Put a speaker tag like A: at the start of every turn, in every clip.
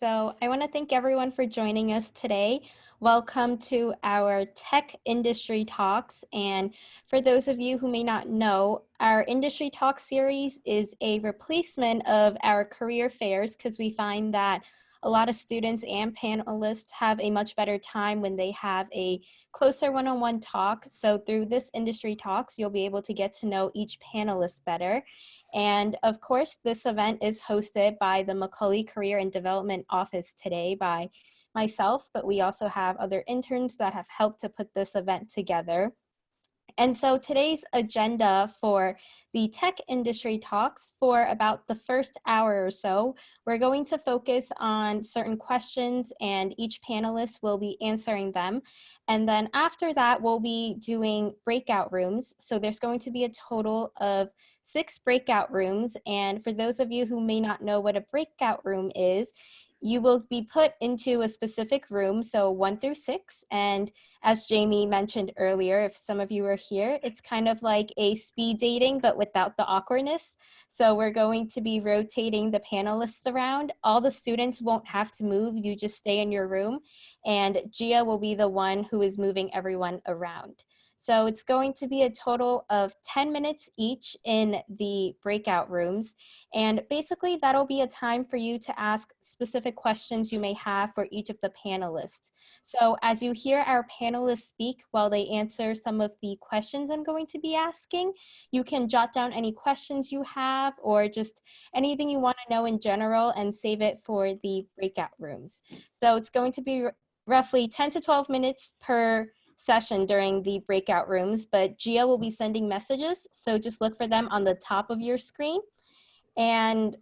A: So I want to thank everyone for joining us today. Welcome to our Tech Industry Talks. And for those of you who may not know, our Industry Talk series is a replacement of our career fairs because we find that a lot of students and panelists have a much better time when they have a closer one-on-one -on -one talk. So through this industry talks, you'll be able to get to know each panelist better. And of course, this event is hosted by the Macaulay Career and Development Office today by myself, but we also have other interns that have helped to put this event together. And so today's agenda for the tech industry talks for about the first hour or so, we're going to focus on certain questions and each panelist will be answering them. And then after that, we'll be doing breakout rooms. So there's going to be a total of six breakout rooms. And for those of you who may not know what a breakout room is, you will be put into a specific room, so one through six. And as Jamie mentioned earlier, if some of you are here, it's kind of like a speed dating, but without the awkwardness. So we're going to be rotating the panelists around. All the students won't have to move, you just stay in your room. And Gia will be the one who is moving everyone around. So it's going to be a total of 10 minutes each in the breakout rooms. And basically that'll be a time for you to ask specific questions you may have for each of the panelists. So as you hear our panelists speak while they answer some of the questions I'm going to be asking, you can jot down any questions you have or just anything you want to know in general and save it for the breakout rooms. So it's going to be roughly 10 to 12 minutes per session during the breakout rooms, but Gia will be sending messages. So just look for them on the top of your screen. And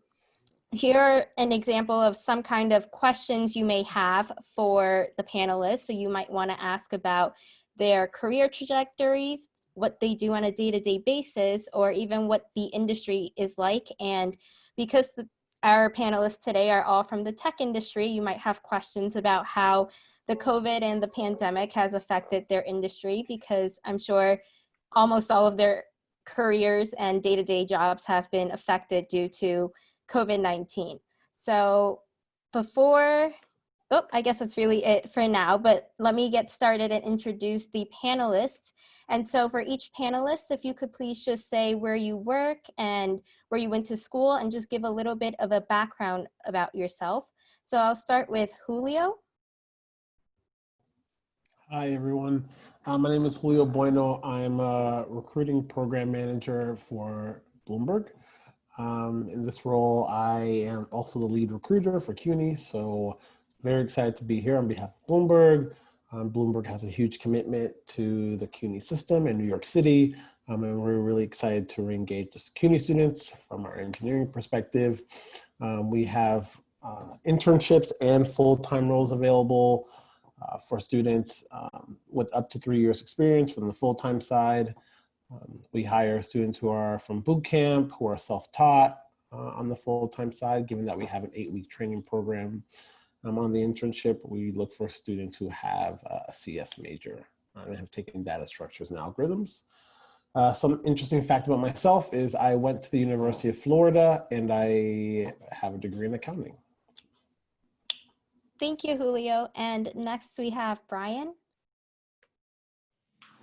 A: here are an example of some kind of questions you may have for the panelists. So you might wanna ask about their career trajectories, what they do on a day-to-day -day basis, or even what the industry is like. And because the, our panelists today are all from the tech industry, you might have questions about how the COVID and the pandemic has affected their industry because I'm sure almost all of their careers and day-to-day -day jobs have been affected due to COVID-19. So before, oh, I guess that's really it for now, but let me get started and introduce the panelists. And so for each panelist, if you could please just say where you work and where you went to school and just give a little bit of a background about yourself. So I'll start with Julio.
B: Hi, everyone. Uh, my name is Julio Bueno. I'm a recruiting program manager for Bloomberg. Um, in this role, I am also the lead recruiter for CUNY, so very excited to be here on behalf of Bloomberg. Um, Bloomberg has a huge commitment to the CUNY system in New York City, um, and we're really excited to re-engage the CUNY students from our engineering perspective. Um, we have uh, internships and full-time roles available uh, for students um, with up to three years experience from the full-time side. Um, we hire students who are from boot camp, who are self-taught uh, on the full-time side, given that we have an eight-week training program. Um, on the internship, we look for students who have a CS major and have taken data structures and algorithms. Uh, some interesting fact about myself is I went to the University of Florida and I have a degree in accounting.
A: Thank you, Julio. And next we have Brian.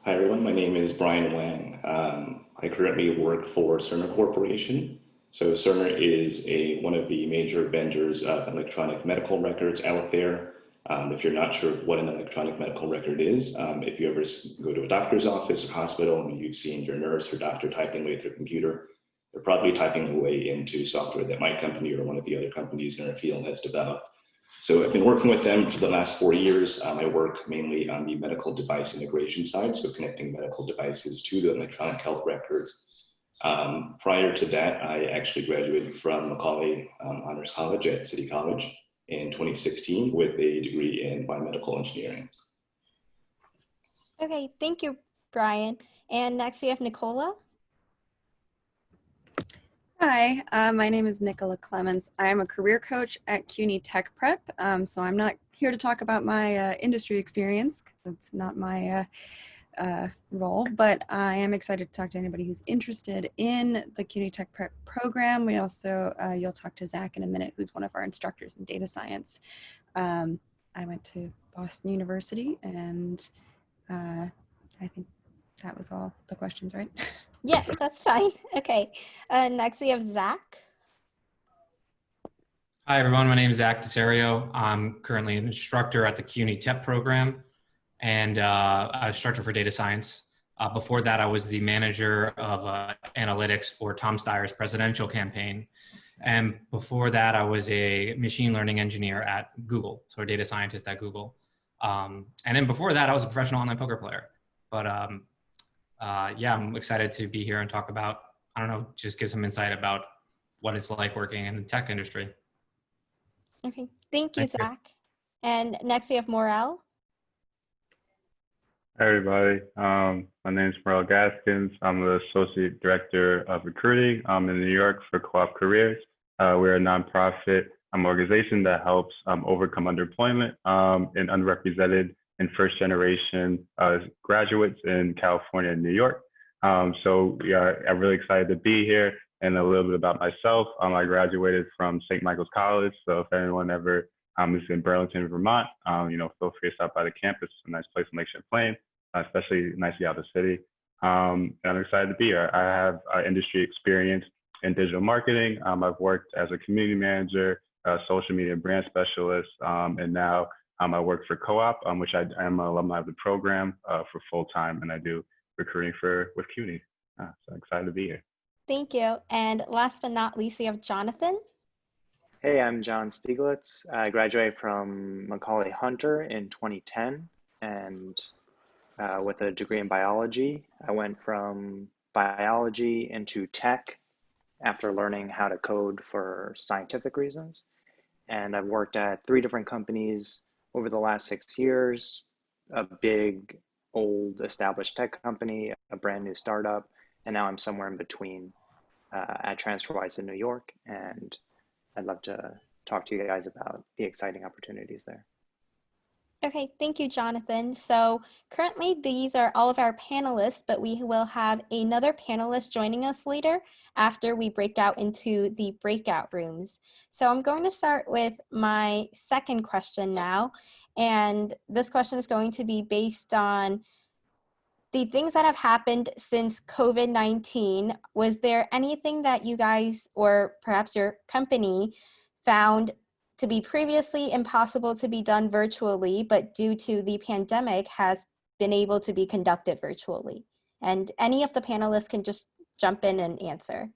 C: Hi, everyone. My name is Brian Wang. Um, I currently work for Cerner Corporation. So Cerner is a one of the major vendors of electronic medical records out there. Um, if you're not sure what an electronic medical record is, um, if you ever go to a doctor's office or hospital and you've seen your nurse or doctor typing away at their computer, they're probably typing away into software that my company or one of the other companies in our field has developed. So I've been working with them for the last four years. Um, I work mainly on the medical device integration side, so connecting medical devices to the electronic health records. Um, prior to that, I actually graduated from Macaulay um, Honors College at City College in 2016 with a degree in biomedical engineering.
A: Okay, thank you, Brian. And next we have Nicola.
D: Hi, uh, my name is Nicola Clements. I'm a career coach at CUNY Tech Prep, um, so I'm not here to talk about my uh, industry experience. That's not my uh, uh, role, but I am excited to talk to anybody who's interested in the CUNY Tech Prep program. We also, uh, you'll talk to Zach in a minute, who's one of our instructors in data science. Um, I went to Boston University and uh, I think that was all the questions, right?
A: Yeah, that's fine. Okay. Uh, next, we have Zach.
E: Hi, everyone. My name is Zach Desario. I'm currently an instructor at the CUNY TEP program and uh, a instructor for data science. Uh, before that, I was the manager of uh, analytics for Tom Steyer's presidential campaign. And before that, I was a machine learning engineer at Google, so a data scientist at Google. Um, and then before that, I was a professional online poker player. But um, uh, yeah, I'm excited to be here and talk about, I don't know, just give some insight about what it's like working in the tech industry.
A: Okay. Thank you,
E: Thank you.
A: Zach. And next, we have Morel.
F: Hi, everybody. Um, my name is Merle Gaskins. I'm the Associate Director of Recruiting um, in New York for Co-op Careers. Uh, we're a nonprofit um, organization that helps um, overcome underemployment um, in underrepresented and first generation uh, graduates in California and New York. Um, so yeah, I'm really excited to be here and a little bit about myself. Um, I graduated from St. Michael's College. So if anyone ever um, is in Burlington, Vermont, um, you know, feel free to stop by the campus. It's a nice place in Lake Champlain, uh, especially nice to out of the city. Um, and I'm excited to be here. I have uh, industry experience in digital marketing. Um, I've worked as a community manager, a social media brand specialist, and now um, I work for Co-op, um, which I, I am an alumni of the program uh, for full time, and I do recruiting for with CUNY. Uh, so excited to be here.
A: Thank you. And last but not least, we have Jonathan.
G: Hey, I'm John Stieglitz. I graduated from Macaulay Hunter in 2010 and uh, with a degree in biology. I went from biology into tech after learning how to code for scientific reasons. And I've worked at three different companies over the last six years a big, old, established tech company, a brand new startup, and now I'm somewhere in between uh, at TransferWise in New York. And I'd love to talk to you guys about the exciting opportunities there.
A: Okay, thank you, Jonathan. So currently these are all of our panelists, but we will have another panelist joining us later after we break out into the breakout rooms. So I'm going to start with my second question now. And this question is going to be based on the things that have happened since COVID-19. Was there anything that you guys or perhaps your company found to be previously impossible to be done virtually, but due to the pandemic has been able to be conducted virtually? And any of the panelists can just jump in and answer.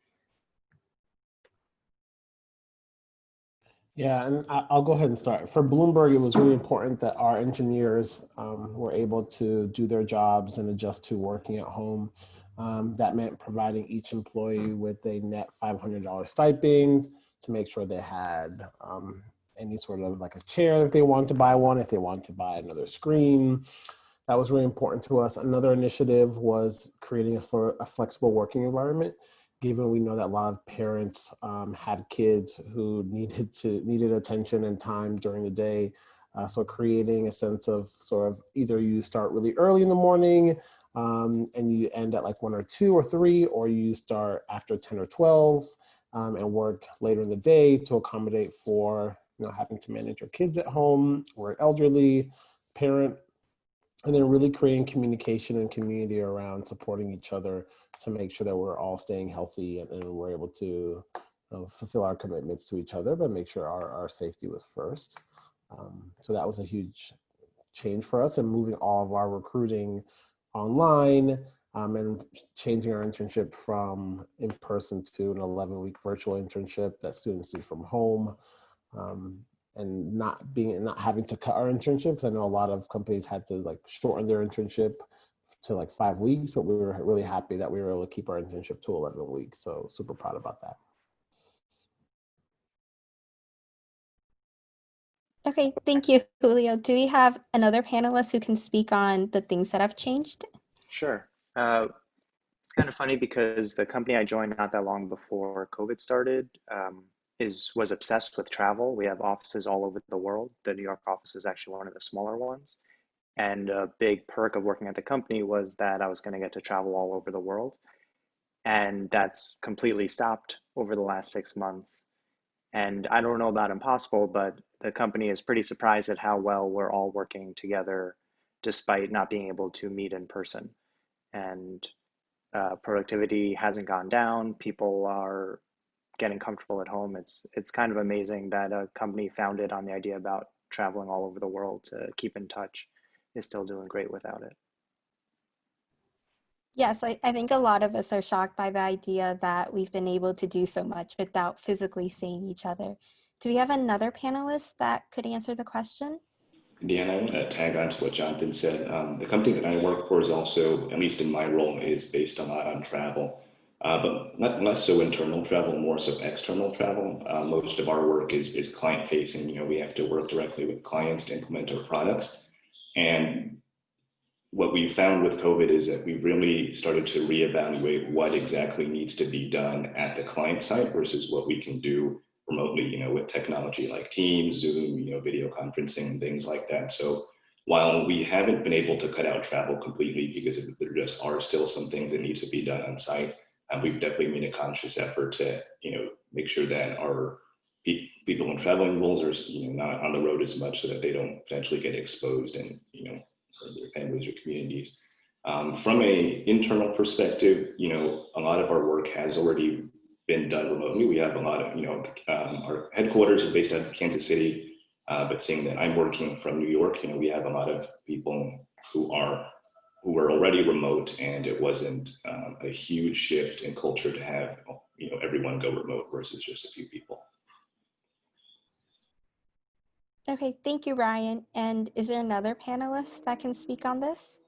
B: Yeah, and I'll go ahead and start. For Bloomberg, it was really important that our engineers um, were able to do their jobs and adjust to working at home. Um, that meant providing each employee with a net $500 stipend to make sure they had um, any sort of like a chair if they wanted to buy one, if they wanted to buy another screen. That was really important to us. Another initiative was creating a, for a flexible working environment given we know that a lot of parents um, had kids who needed to needed attention and time during the day. Uh, so creating a sense of sort of either you start really early in the morning um, and you end at like one or two or three, or you start after 10 or 12 um, and work later in the day to accommodate for you know having to manage your kids at home or elderly parent and then really creating communication and community around supporting each other to make sure that we're all staying healthy and, and we're able to you know, fulfill our commitments to each other, but make sure our, our safety was first. Um, so that was a huge change for us and moving all of our recruiting online um, and changing our internship from in person to an 11 week virtual internship that students do from home. Um, and not being not having to cut our internships. I know a lot of companies had to like shorten their internship to like five weeks, but we were really happy that we were able to keep our internship to 11 weeks. So super proud about that.
A: Okay, thank you, Julio. Do we have another panelist who can speak on the things that have changed?
G: Sure. Uh, it's kind of funny because the company I joined not that long before COVID started um, is was obsessed with travel. We have offices all over the world. The New York office is actually one of the smaller ones, And a big perk of working at the company was that I was going to get to travel all over the world. And that's completely stopped over the last six months. And I don't know about impossible, but the company is pretty surprised at how well we're all working together despite not being able to meet in person. And uh, productivity hasn't gone down. People are getting comfortable at home. It's it's kind of amazing that a company founded on the idea about traveling all over the world to keep in touch is still doing great without it.
A: Yes, I, I think a lot of us are shocked by the idea that we've been able to do so much without physically seeing each other. Do we have another panelist that could answer the question?
C: Deanna, I want to tag on to what Jonathan said. Um, the company that I work for is also, at least in my role, is based a lot on travel, uh, but not less so internal travel, more so external travel. Uh, most of our work is, is client facing. You know, we have to work directly with clients to implement our products. And what we found with COVID is that we really started to reevaluate what exactly needs to be done at the client side versus what we can do remotely, you know, with technology like Teams, Zoom, you know, video conferencing and things like that. So while we haven't been able to cut out travel completely because there just are still some things that need to be done on site, uh, we've definitely made a conscious effort to, you know, make sure that our people in traveling roles are, you know, not on the road as much so that they don't potentially get exposed and, you know, their families or communities. Um, from a internal perspective, you know, a lot of our work has already been done remotely. We have a lot of, you know, um, our headquarters are based out of Kansas City, uh, but seeing that I'm working from New York, you know, we have a lot of people who are who were already remote, and it wasn't um, a huge shift in culture to have, you know, everyone go remote versus just a few people.
A: Okay, thank you, Ryan. And is there another panelist that can speak on this?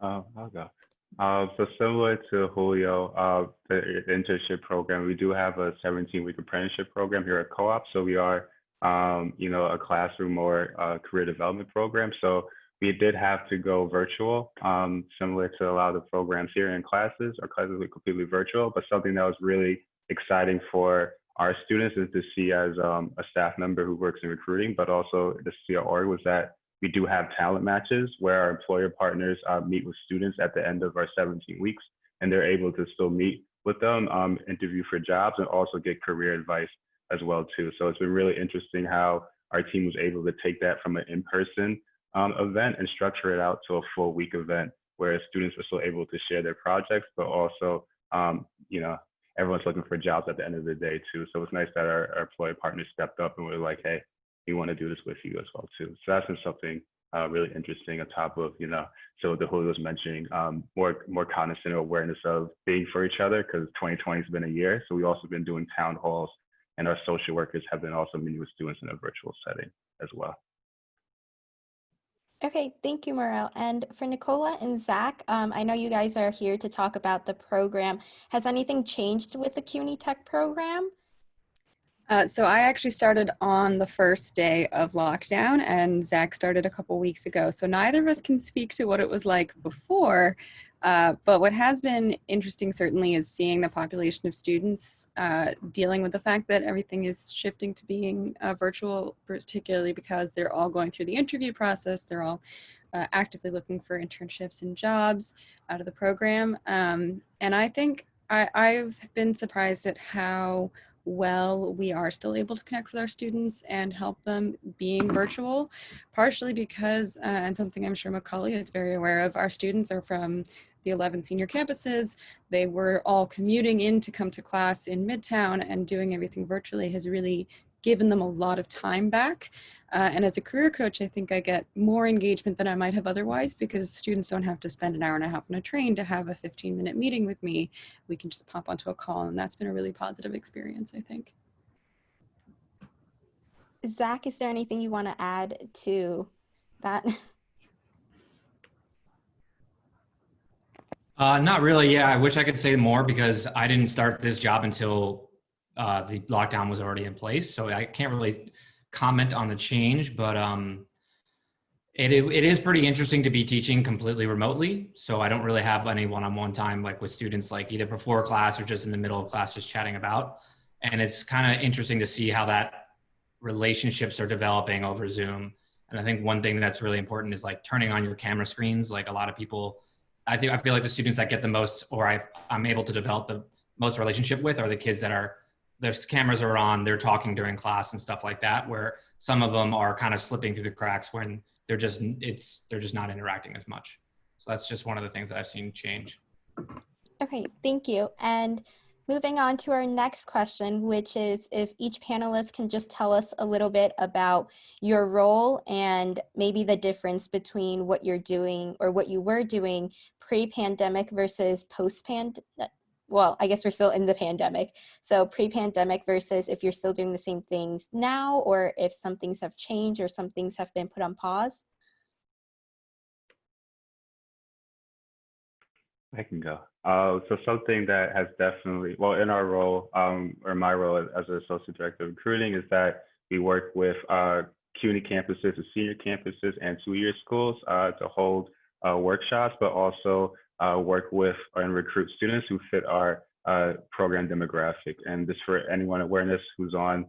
F: Uh, I'll go. Uh, so similar to Julio, uh, the internship program, we do have a 17-week apprenticeship program here at Co-op. So we are, um, you know, a classroom or career development program. So we did have to go virtual, um, similar to a lot of the programs here in classes. Our classes were completely virtual, but something that was really exciting for our students is to see as um, a staff member who works in recruiting, but also to see org was that we do have talent matches where our employer partners uh, meet with students at the end of our 17 weeks, and they're able to still meet with them, um, interview for jobs, and also get career advice as well too. So it's been really interesting how our team was able to take that from an in-person um, event and structure it out to a full week event where students are still able to share their projects, but also, um, you know, everyone's looking for jobs at the end of the day too. So it's nice that our, our employer partners stepped up and were like, hey, we want to do this with you as well too. So that's been something uh, really interesting on top of, you know, so the Julio was mentioning um, more more cognizant awareness of being for each other because 2020 has been a year. So we've also been doing town halls and our social workers have been also meeting with students in a virtual setting as well.
A: Okay, thank you, Morel. And for Nicola and Zach, um, I know you guys are here to talk about the program. Has anything changed with the CUNY Tech program?
D: Uh, so I actually started on the first day of lockdown and Zach started a couple weeks ago. So neither of us can speak to what it was like before, uh, but what has been interesting certainly is seeing the population of students uh, dealing with the fact that everything is shifting to being uh, virtual, particularly because they're all going through the interview process. They're all uh, actively looking for internships and jobs out of the program. Um, and I think I, I've been surprised at how well we are still able to connect with our students and help them being virtual, partially because, uh, and something I'm sure Macaulay is very aware of, our students are from the 11 senior campuses. They were all commuting in to come to class in Midtown and doing everything virtually has really given them a lot of time back. Uh, and as a career coach, I think I get more engagement than I might have otherwise because students don't have to spend an hour and a half on a train to have a 15 minute meeting with me. We can just pop onto a call and that's been a really positive experience, I think.
A: Zach, is there anything you want to add to that?
E: Uh, not really. Yeah, I wish I could say more because I didn't start this job until uh, the lockdown was already in place. So I can't really comment on the change, but um, it, it is pretty interesting to be teaching completely remotely. So I don't really have any one-on-one time like with students like either before class or just in the middle of class just chatting about. And it's kind of interesting to see how that relationships are developing over Zoom And I think one thing that's really important is like turning on your camera screens. Like a lot of people, I think I feel like the students that get the most, or i I'm able to develop the most relationship with, are the kids that are their cameras are on, they're talking during class and stuff like that. Where some of them are kind of slipping through the cracks when they're just it's they're just not interacting as much. So that's just one of the things that I've seen change.
A: Okay, thank you. And moving on to our next question, which is if each panelist can just tell us a little bit about your role and maybe the difference between what you're doing or what you were doing pre-pandemic versus post-pandemic. Well, I guess we're still in the pandemic. So pre-pandemic versus if you're still doing the same things now or if some things have changed or some things have been put on pause.
F: I can go. Uh, so something that has definitely, well, in our role, um, or my role as an associate director of recruiting is that we work with uh, CUNY campuses, the senior campuses and two-year schools uh, to hold uh, workshops, but also uh, work with and recruit students who fit our uh, program demographic. And this for anyone awareness who's on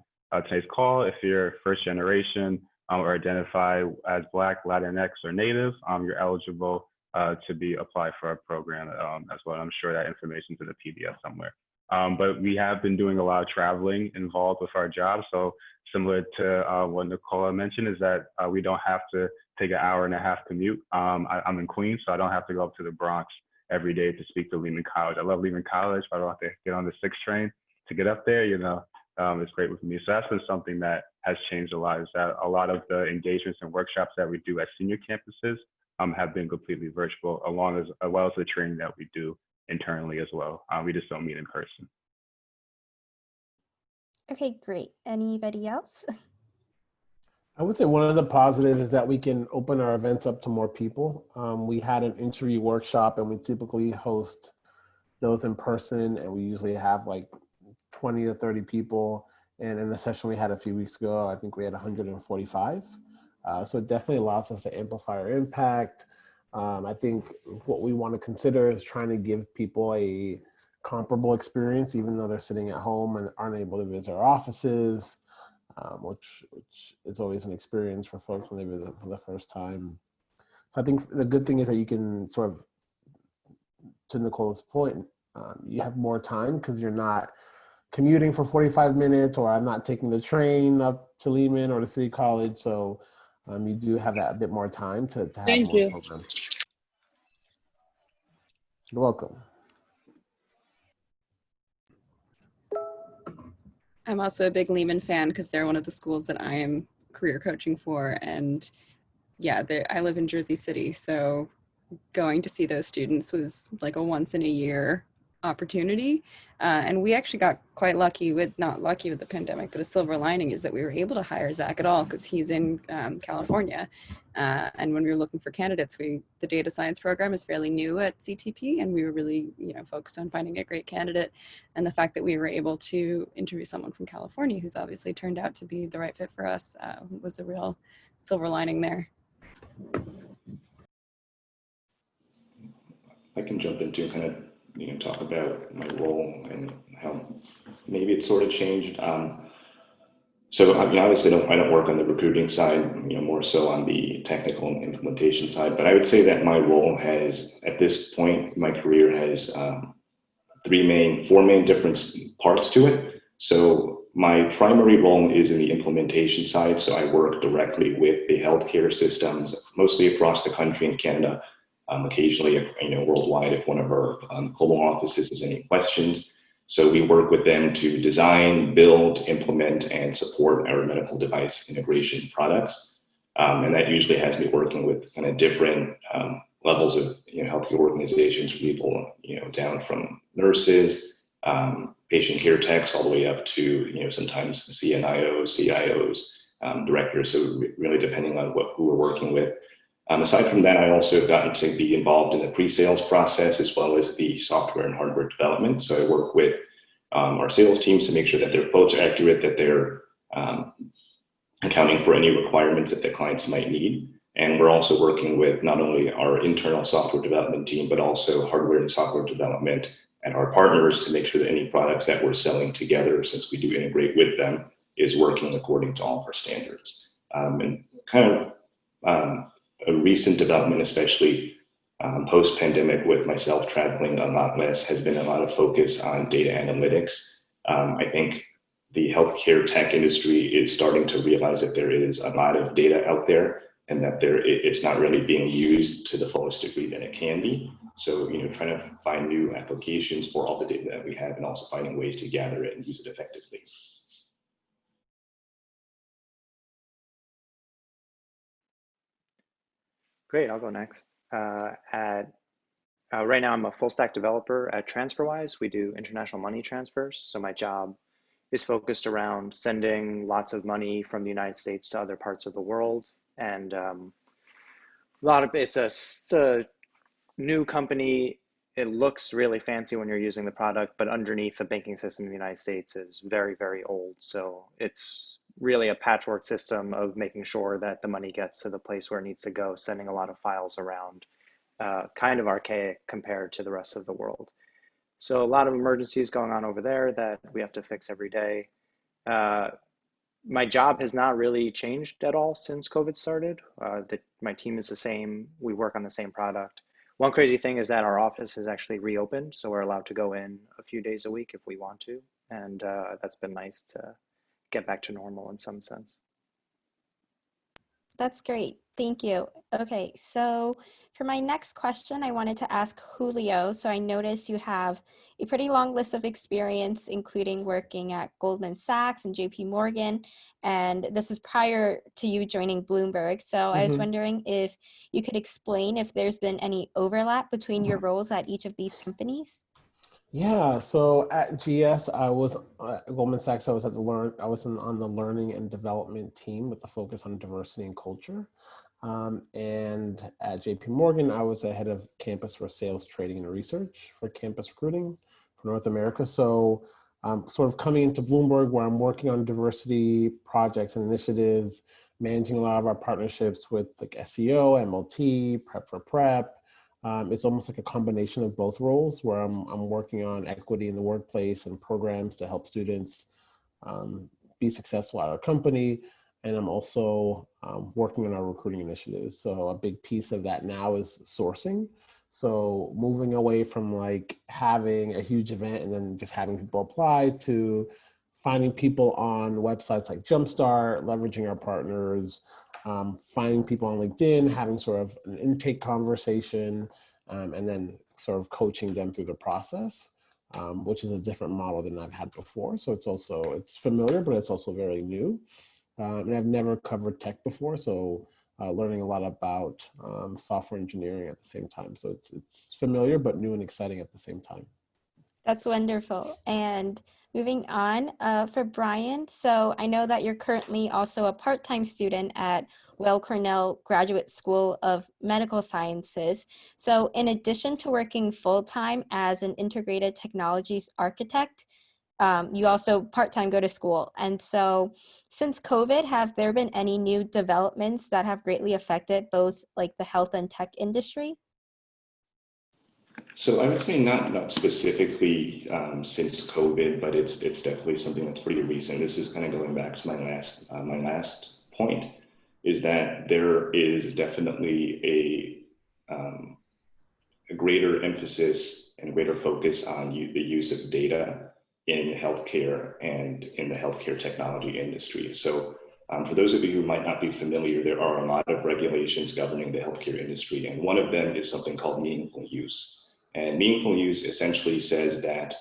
F: today's call, if you're first generation um, or identify as Black, Latinx, or Native, um, you're eligible uh, to be applied for our program um, as well. I'm sure that information's in the PDF somewhere. Um, but we have been doing a lot of traveling involved with our job. So similar to uh, what Nicola mentioned is that uh, we don't have to take an hour and a half commute. Um, I, am in Queens, so I don't have to go up to the Bronx every day to speak to Lehman College. I love Lehman College, but I don't have to get on the six train to get up there, you know, um, it's great with me. So that's been something that has changed a lot is that a lot of the engagements and workshops that we do at senior campuses um, have been completely virtual, along as, as well as the training that we do internally as well. Uh, we just don't meet in person.
A: Okay, great. Anybody else?
B: I would say one of the positives is that we can open our events up to more people. Um, we had an interview workshop and we typically host those in person and we usually have like 20 to 30 people. And in the session we had a few weeks ago, I think we had 145. Uh, so it definitely allows us to amplify our impact. Um, I think what we want to consider is trying to give people a comparable experience, even though they're sitting at home and aren't able to visit our offices, um, which, which is always an experience for folks when they visit for the first time. So I think the good thing is that you can sort of, to Nicole's point, um, you have more time because you're not commuting for 45 minutes or I'm not taking the train up to Lehman or to City College. So um, you do have that a bit more time to, to have
H: Thank
B: more
H: you.
B: programs. You're welcome.
D: I'm also a big Lehman fan because they're one of the schools that I am career coaching for. And yeah, I live in Jersey City. So going to see those students was like a once in a year opportunity. Uh, and we actually got quite lucky with, not lucky with the pandemic, but a silver lining is that we were able to hire Zach at all because he's in um, California. Uh, and when we were looking for candidates, we the data science program is fairly new at CTP and we were really you know focused on finding a great candidate. And the fact that we were able to interview someone from California who's obviously turned out to be the right fit for us uh, was a real silver lining there.
C: I can jump into kind of you know, talk about my role and how maybe it's sort of changed. Um, so I mean, obviously, I don't, I don't work on the recruiting side, you know, more so on the technical implementation side. But I would say that my role has, at this point, my career has um, three main, four main different parts to it. So my primary role is in the implementation side. So I work directly with the healthcare systems, mostly across the country in Canada, um, occasionally, if, you know, worldwide, if one of our um, global offices has any questions. So we work with them to design, build, implement, and support our medical device integration products. Um, and that usually has me working with kind of different um, levels of you know, organizations, people you know, down from nurses, um, patient care techs, all the way up to you know sometimes CNIOs, CIOs, um, directors. So really depending on what who we're working with. Um, aside from that, I also have gotten to be involved in the pre-sales process as well as the software and hardware development. So I work with um, our sales teams to make sure that their quotes are accurate, that they're um, accounting for any requirements that the clients might need. And we're also working with not only our internal software development team, but also hardware and software development and our partners to make sure that any products that we're selling together, since we do integrate with them, is working according to all of our standards. Um, and kind of um, a recent development, especially um, post pandemic, with myself traveling a lot less, has been a lot of focus on data analytics. Um, I think the healthcare tech industry is starting to realize that there is a lot of data out there and that there it's not really being used to the fullest degree that it can be. So, you know, trying to find new applications for all the data that we have and also finding ways to gather it and use it effectively.
G: Great, I'll go next. Uh, at uh, right now, I'm a full stack developer at TransferWise. We do international money transfers. So my job is focused around sending lots of money from the United States to other parts of the world. And um, a lot of it's a, it's a new company. It looks really fancy when you're using the product, but underneath the banking system in the United States is very, very old. So it's really a patchwork system of making sure that the money gets to the place where it needs to go, sending a lot of files around, uh, kind of archaic compared to the rest of the world. So a lot of emergencies going on over there that we have to fix every day. Uh, my job has not really changed at all since COVID started. Uh, the, my team is the same. We work on the same product. One crazy thing is that our office is actually reopened, so we're allowed to go in a few days a week if we want to, and uh, that's been nice to get back to normal in some sense.
A: That's great. Thank you. Okay, so for my next question, I wanted to ask Julio. So I notice you have a pretty long list of experience, including working at Goldman Sachs and JP Morgan. And this was prior to you joining Bloomberg. So mm -hmm. I was mm-hmm. wondering if you could explain if there's been any overlap between your roles at each of these companies.
B: Yeah, so at GS, I was uh, at Goldman Sachs. I was at the learn. I was in, on the learning and development team with the focus on diversity and culture. Um, and at JP Morgan, I was the head of campus for sales, trading, and research for campus recruiting for North America. So um, sort of coming into Bloomberg where I'm working on diversity projects and initiatives, managing a lot of our partnerships with like SEO, MLT, Prep for Prep, um, it's almost like a combination of both roles where I'm, I'm working on equity in the workplace and programs to help students um, be successful at our company. And I'm also um, working on our recruiting initiatives. So a big piece of that now is sourcing. So moving away from like having a huge event and then just having people apply to finding people on websites like Jumpstart, leveraging our partners, um, finding people on LinkedIn, having sort of an intake conversation, um, and then sort of coaching them through the process, um, which is a different model than I've had before. So it's also, it's familiar, but it's also very new. Um, and I've never covered tech before, so uh, learning a lot about um, software engineering at the same time. So it's, it's familiar, but new and exciting at the same time.
A: That's wonderful. And moving on uh, for Brian. So I know that you're currently also a part-time student at Weill Cornell Graduate School of Medical Sciences. So in addition to working full-time as an integrated technologies architect, um, you also part-time go to school. And so since COVID, have there been any new developments that have greatly affected both like the health and tech industry?
C: So I would say not not specifically um, since COVID, but it's it's definitely something that's pretty recent. This is kind of going back to my last uh, my last point, is that there is definitely a um, a greater emphasis and greater focus on the use of data in healthcare and in the healthcare technology industry. So um, for those of you who might not be familiar, there are a lot of regulations governing the healthcare industry, and one of them is something called meaningful use. And meaningful use essentially says that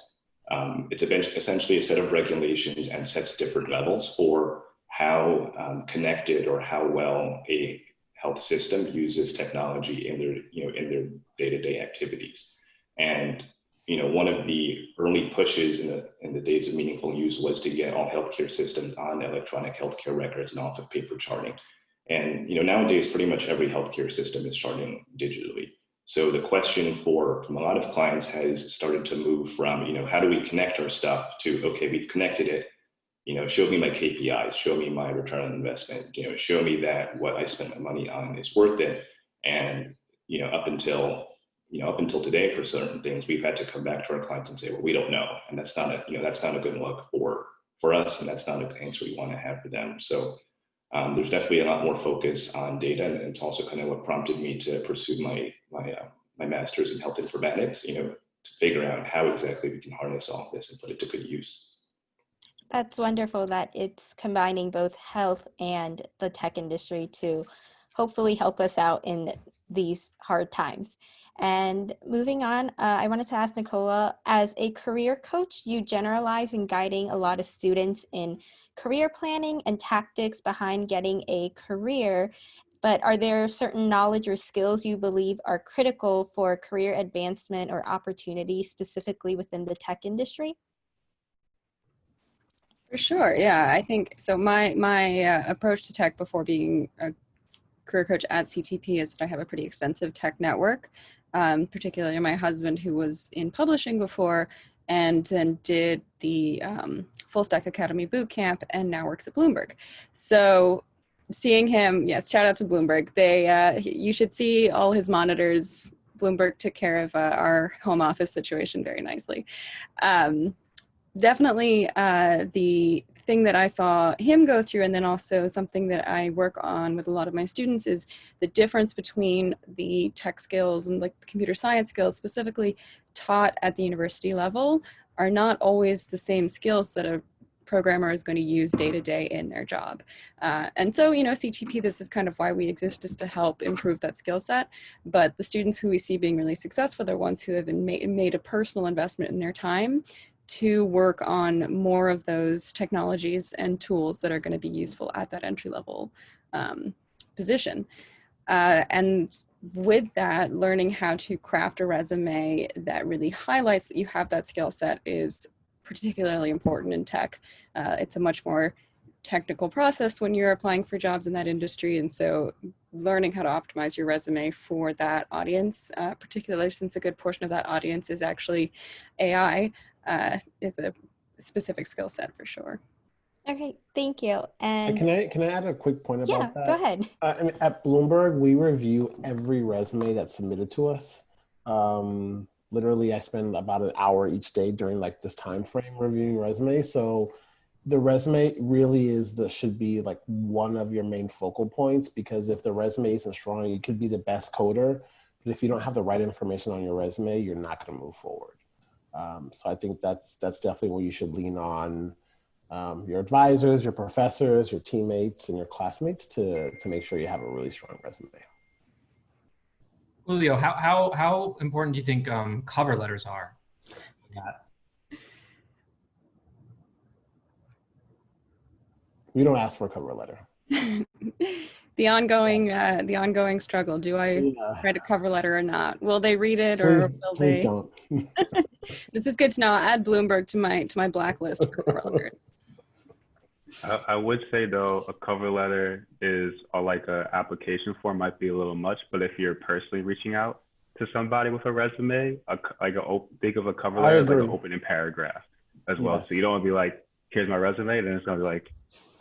C: um, it's essentially a set of regulations and sets different levels for how um, connected or how well a health system uses technology in their, you know, in their day-to-day activities. And you know, one of the early pushes in the in the days of meaningful use was to get all healthcare systems on electronic healthcare records and off of paper charting. And you know, nowadays, pretty much every healthcare system is charting digitally. So the question for from a lot of clients has started to move from, you know, how do we connect our stuff to, okay, we've connected it, you know, show me my KPIs, show me my return on investment, you know, show me that what I spent my money on is worth it. And, you know, up until, you know, up until today for certain things, we've had to come back to our clients and say, well, we don't know. And that's not a, you know, that's not a good look for, for us. And that's not an answer we want to have for them. So Um, there's definitely a lot more focus on data, and it's also kind of what prompted me to pursue my my uh, my master's in health informatics. You know, to figure out how exactly we can harness all this and put it to good use.
A: That's wonderful that it's combining both health and the tech industry to hopefully help us out in these hard times. And moving on, uh, I wanted to ask Nicola, as a career coach, you generalize in guiding a lot of students in career planning and tactics behind getting a career. But are there certain knowledge or skills you believe are critical for career advancement or opportunity specifically within the tech industry?
D: For sure, yeah. I think so. My my uh, approach to tech before being a career coach at CTP is that I have a pretty extensive tech network. Um, particularly my husband, who was in publishing before, and then did the um, Fullstack Academy boot camp, and now works at Bloomberg. So seeing him, yes, shout out to Bloomberg. They uh, you should see all his monitors. Bloomberg took care of uh, our home office situation very nicely. Um, definitely uh, the thing that I saw him go through and then also something that I work on with a lot of my students is the difference between the tech skills and like computer science skills specifically taught at the university level are not always the same skills that a programmer is going to use day to day in their job. Uh, and so, you know, CTP, this is kind of why we exist is to help improve that skill set. But the students who we see being really successful, they're ones who have made a personal investment in their time to work on more of those technologies and tools that are going to be useful at that entry level um, position. Uh, and with that, learning how to craft a resume that really highlights that you have that skill set is particularly important in tech. Uh, it's a much more technical process when you're applying for jobs in that industry. And so learning how to optimize your resume for that audience, uh, particularly since a good portion of that audience is actually AI, uh, is a specific skill set for sure.
A: Okay, thank you. And
B: can I can I add a quick point about
A: yeah,
B: that?
A: go ahead.
B: Uh, I mean, at Bloomberg, we review every resume that's submitted to us. Um, literally, I spend about an hour each day during like this time frame reviewing resumes. So the resume really is the should be like one of your main focal points because if the resume isn't strong, you could be the best coder, but if you don't have the right information on your resume, you're not going to move forward. Um, so I think that's that's definitely where you should lean on um, your advisors, your professors, your teammates, and your classmates to to make sure you have a really strong resume.
E: Julio, how how how important do you think um, cover letters are? Yeah.
B: We don't ask for a cover letter.
D: the ongoing uh, the ongoing struggle. Do I
B: Yeah.
D: write a cover letter or not? Will they read it or
B: Please,
D: will
B: please
D: they?
B: don't.
D: This is good to know. I'll add Bloomberg to my to my blacklist for cover letters.
F: I, I would say though, a cover letter is or like a application form might be a little much, but if you're personally reaching out to somebody with a resume, a, c- like a op- think of a cover letter as like an opening paragraph as well.
B: Yes.
F: So you don't want to be like, here's my resume, then it's gonna be like,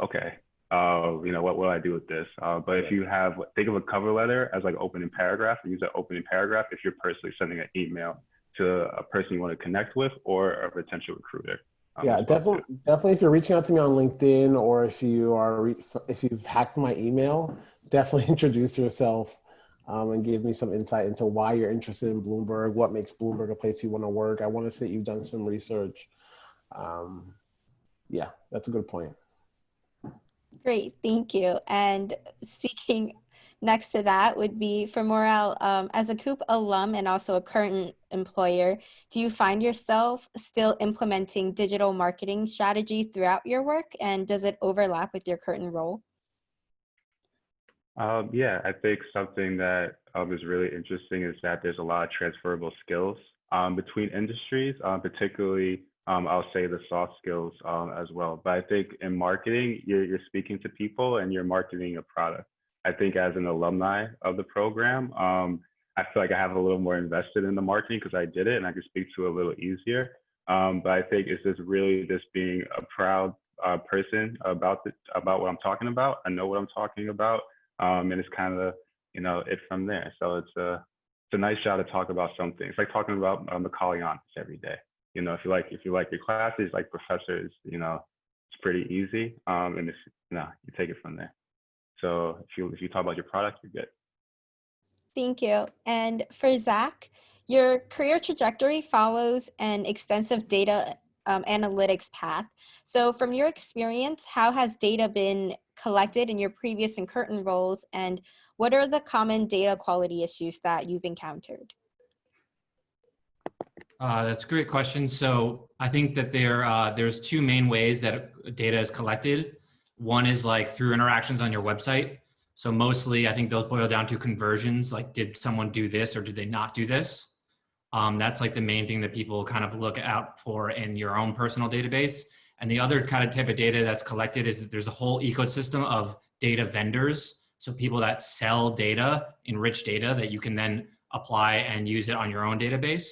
F: okay, uh, you know, what will I do with this? Uh, but if you have, think of a cover letter as like opening paragraph, and use that opening paragraph if you're personally sending an email to a person you want to connect with or a potential recruiter. um,
B: yeah,
F: as well, too.
B: definitely. Definitely, if you're reaching out to me on LinkedIn or if you are re- if you've hacked my email, definitely introduce yourself um, and give me some insight into why you're interested in Bloomberg, what makes Bloomberg a place you want to work. I want to see you've done some research. Um, yeah, that's a good point.
A: Great, thank you. And speaking next to that would be for Morel, um, as a COOP alum and also a current employer, do you find yourself still implementing digital marketing strategies throughout your work? And does it overlap with your current role?
F: Um, yeah, I think something that um, is really interesting is that there's a lot of transferable skills um, between industries, um, particularly um, I'll say the soft skills um, as well. But I think in marketing, you're, you're speaking to people and you're marketing a product. I think as an alumni of the program, um, I feel like I have a little more invested in the marketing because I did it and I can speak to it a little easier. Um, but I think it's just really just being a proud uh, person about the, about what I'm talking about. I know what I'm talking about um, and it's kind of you know it from there. So it's a it's a nice job to talk about something. It's like talking about uh, Macaulay honors every day. You know, if you like if you like your classes, like professors, you know, it's pretty easy. Um, and it's you know you take it from there. So if you if you talk about your product, you're good.
A: Thank you. And for Zach, your career trajectory follows an extensive data um, analytics path. So from your experience, how has data been collected in your previous and current roles and what are the common data quality issues that you've encountered?
E: Uh, that's a great question. So I think that there uh, there's two main ways that data is collected. One is like through interactions on your website. So mostly, I think those boil down to conversions. Like, did someone do this or did they not do this? Um, that's like the main thing that people kind of look out for in your own personal database. And the other kind of type of data that's collected is that there's a whole ecosystem of data vendors. So people that sell data, enrich data that you can then apply and use it on your own database.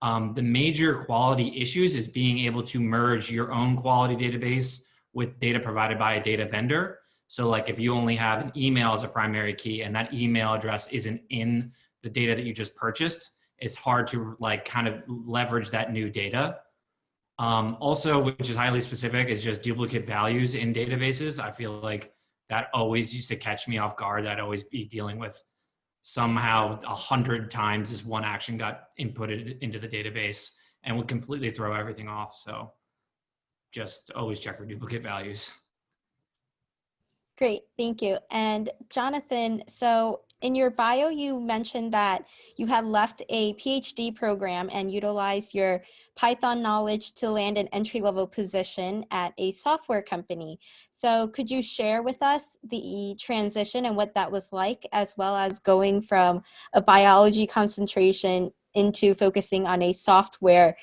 E: Um, the major quality issues is being able to merge your own quality database with data provided by a data vendor. So like if you only have an email as a primary key and that email address isn't in the data that you just purchased, it's hard to like kind of leverage that new data. Um, also, which is highly specific, is just duplicate values in databases. I feel like that always used to catch me off guard. I'd always be dealing with somehow a hundred times this one action got inputted into the database and would completely throw everything off. So just always check for duplicate values.
A: Great, thank you. And Jonathan, so in your bio, you mentioned that you had left a PhD program and utilized your Python knowledge to land an entry level position at a software company. So could you share with us the transition and what that was like, as well as going from a biology concentration into focusing on a software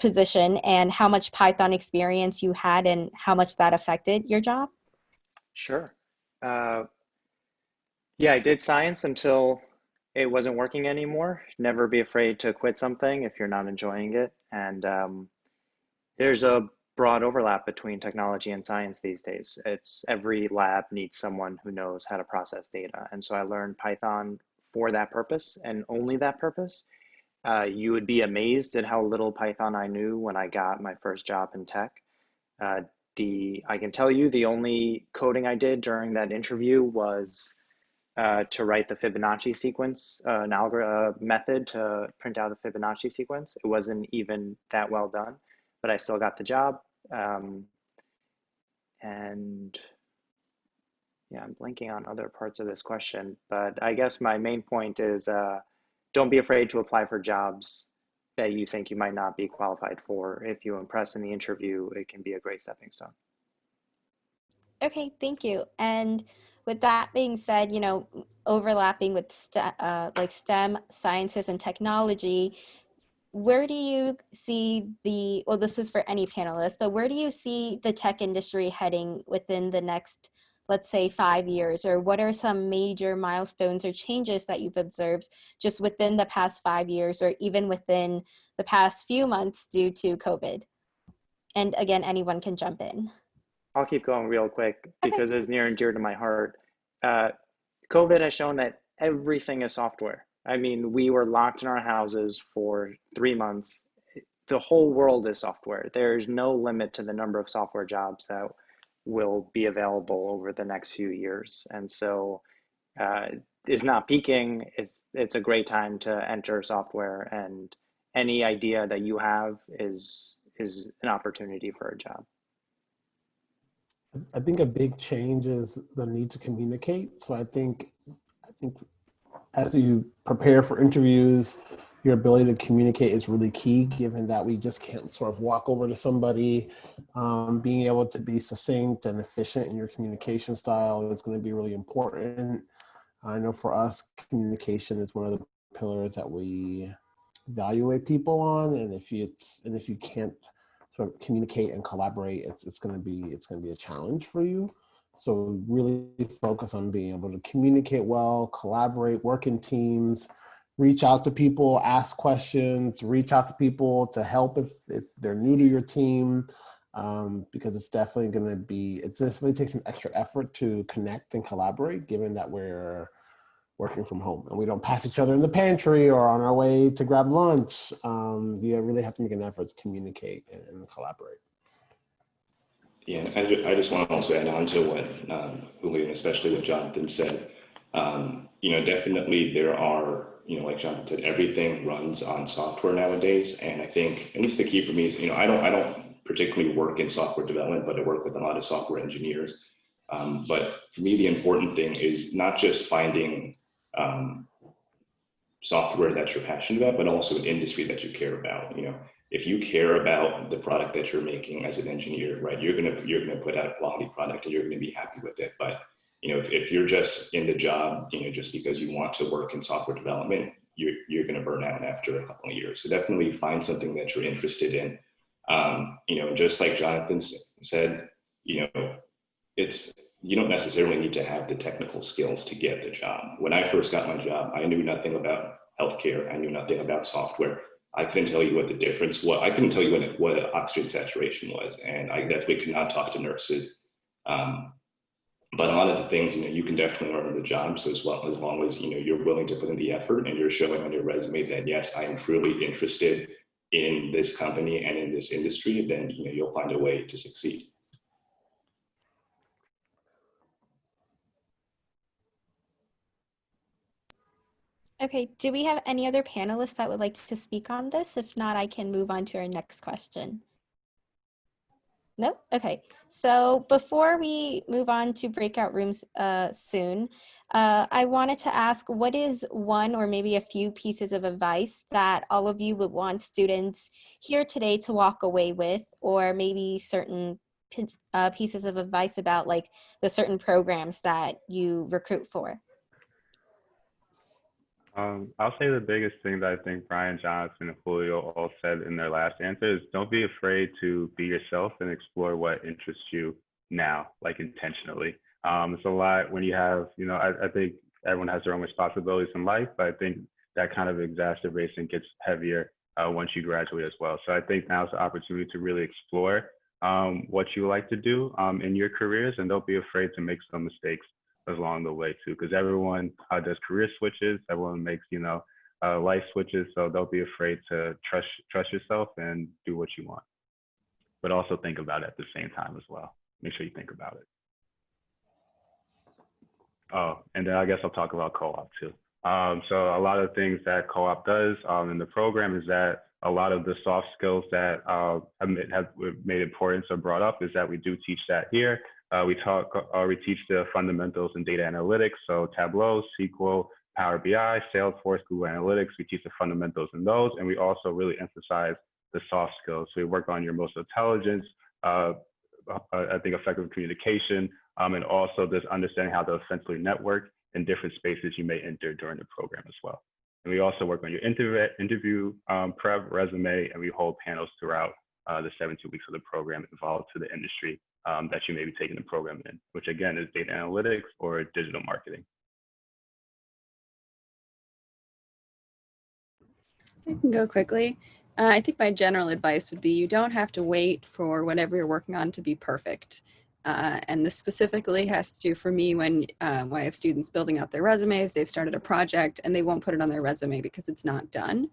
A: position and how much Python experience you had and how much that affected your job?
G: Sure. Uh, yeah, I did science until it wasn't working anymore. Never be afraid to quit something if you're not enjoying it. And um, there's a broad overlap between technology and science these days. It's every lab needs someone who knows how to process data. And so I learned Python for that purpose and only that purpose. Uh, you would be amazed at how little Python I knew when I got my first job in tech. Uh, the I can tell you the only coding I did during that interview was uh, to write the Fibonacci sequence, uh, an algorithm uh, method to print out the Fibonacci sequence. It wasn't even that well done, but I still got the job. Um, and yeah, I'm blanking on other parts of this question, but I guess my main point is uh, don't be afraid to apply for jobs that you think you might not be qualified for. If you impress in the interview, it can be a great stepping stone.
A: Okay, thank you. And with that being said, you know, overlapping with uh, like STEM sciences and technology, where do you see the, well, this is for any panelist, but where do you see the tech industry heading within the next, let's say five years, or what are some major milestones or changes that you've observed just within the past five years, or even within the past few months due to COVID? And again, anyone can jump in.
G: I'll keep going real quick because it's near and dear to my heart. Uh, COVID has shown that everything is software. I mean, we were locked in our houses for three months. The whole world is software. There's no limit to the number of software jobs that will be available over the next few years. And so uh, it's not peaking. It's, it's a great time to enter software and any idea that you have is, is an opportunity for a job.
B: I think a big change is the need to communicate. So I think, I think as you prepare for interviews, your ability to communicate is really key, given that we just can't sort of walk over to somebody. Um, being able to be succinct and efficient in your communication style is going to be really important. I know for us, communication is one of the pillars that we evaluate people on, and if you it's and if you can't sort of communicate and collaborate, it's, it's going to be it's going to be a challenge for you. So really focus on being able to communicate well, collaborate, work in teams, reach out to people, ask questions, reach out to people to help if if they're new to your team, um, because it's definitely going to be it definitely takes an extra effort to connect and collaborate, given that we're working from home and we don't pass each other in the pantry or on our way to grab lunch. Um, you really have to make an effort to communicate and, and collaborate.
C: Yeah, I just, I just want to also add on to what um, especially what Jonathan said. Um, you know, definitely there are, you know, like Jonathan said, everything runs on software nowadays. And I think, at least the key for me is, you know, I don't, I don't particularly work in software development, but I work with a lot of software engineers. Um, but for me, the important thing is not just finding um, software that you're passionate about, but also an industry that you care about. You know, if you care about the product that you're making as an engineer, right, you're gonna you're gonna put out a quality product and you're gonna be happy with it. But you know, if, if you're just in the job, you know, just because you want to work in software development, you're you're gonna burn out after a couple of years. So definitely find something that you're interested in. Um, you know, just like Jonathan said, you know, it's you don't necessarily need to have the technical skills to get the job. When I first got my job, I knew nothing about healthcare. I knew nothing about software. I couldn't tell you what the difference was. I couldn't tell you what, what oxygen saturation was. And I definitely could not talk to nurses. Um, but a lot of the things, you know, you can definitely learn the job. So as well, as long as, you know, you're willing to put in the effort and you're showing on your resume that, yes, I am truly interested in this company and in this industry, then, you know, you'll find a way to succeed.
A: Okay, do we have any other panelists that would like to speak on this? If not, I can move on to our next question. No? Okay. So before we move on to breakout rooms uh, soon, uh, I wanted to ask what is one or maybe a few pieces of advice that all of you would want students here today to walk away with, or maybe certain uh, pieces of advice about like the certain programs that you recruit for?
F: Um, I'll say the biggest thing that I think Brian Jonathan and Julio all said in their last answer is don't be afraid to be yourself and explore what interests you now, like intentionally. Um, it's a lot when you have, you know, I, I think everyone has their own responsibilities in life, but I think that kind of exacerbation gets heavier uh, once you graduate as well. So I think now's the opportunity to really explore um, what you like to do um, in your careers and don't be afraid to make some mistakes along the way too, because everyone uh, does career switches. Everyone makes you know uh, life switches, so don't be afraid to trust trust yourself and do what you want. But also think about it at the same time as well. Make sure you think about it. Oh, and then I guess I'll talk about co-op too. Um, so a lot of things that co-op does um, in the program is that a lot of the soft skills that uh, have made importance or brought up is that we do teach that here. Uh, we talk, uh, we teach the fundamentals in data analytics, so Tableau, SQL, Power BI, Salesforce, Google Analytics. We teach the fundamentals in those, and we also really emphasize the soft skills. So we work on your emotional intelligence, uh, uh, I think effective communication, um, and also this understanding how to effectively network in different spaces you may enter during the program as well. And we also work on your interview, interview um, prep, resume, and we hold panels throughout uh, the 17 weeks of the program involved to the industry um, that you may be taking the program in, which again is data analytics or digital marketing.
D: I can go quickly. Uh, I think my general advice would be you don't have to wait for whatever you're working on to be perfect. Uh, and this specifically has to do for me when, uh, when I have students building out their resumes, they've started a project and they won't put it on their resume because it's not done.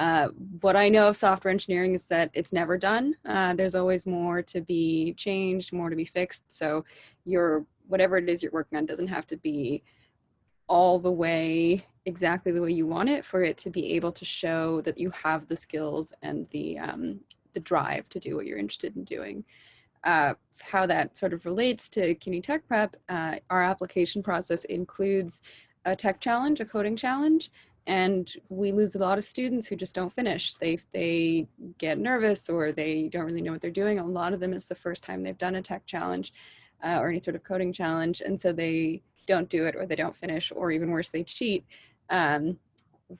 D: Uh, what I know of software engineering is that it's never done. Uh, there's always more to be changed, more to be fixed. So your whatever it is you're working on doesn't have to be all the way exactly the way you want it for it to be able to show that you have the skills and the um, the drive to do what you're interested in doing. Uh, how that sort of relates to CUNY Tech Prep, uh, our application process includes a tech challenge, a coding challenge, and we lose a lot of students who just don't finish. They, they get nervous or they don't really know what they're doing. A lot of them it's the first time they've done a tech challenge uh, or any sort of coding challenge. And so they don't do it or they don't finish or even worse, they cheat. Um,